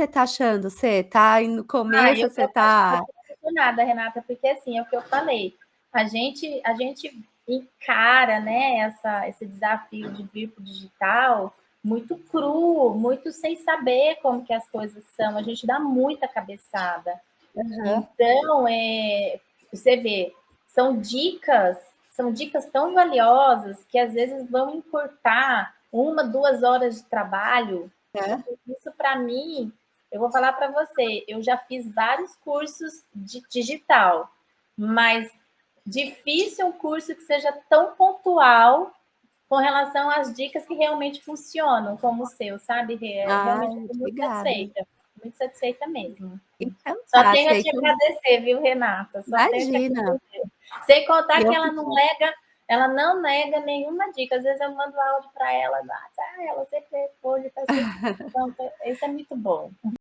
você tá achando? Você tá no começo, você tá apaixonada, Renata, porque, assim, é o que eu falei, a gente a gente encara, né, essa esse desafio de vir para o digital muito cru, muito sem saber como que as coisas são, a gente dá muita cabeçada. Aham. Então, eh, você vê, são dicas são dicas tão valiosas que às vezes vão encurtar 1, 2 horas de trabalho. É. Isso para mim, eu vou falar para você, eu já fiz vários cursos de digital, mas difícil um curso que seja tão pontual com relação às dicas que realmente funcionam, como o seu, sabe, Rê? Realmente Ai, eu tô muito obrigada. satisfeita, muito satisfeita mesmo. Então Só tá, tenho a te agradecer, viu, Renata, só Imagina. Sem contar que Eu ela que não te nega ela não nega nenhuma dica, às vezes eu mando áudio para ela, ah, ela sempre responde, tá sempre pronta, isso é muito bom.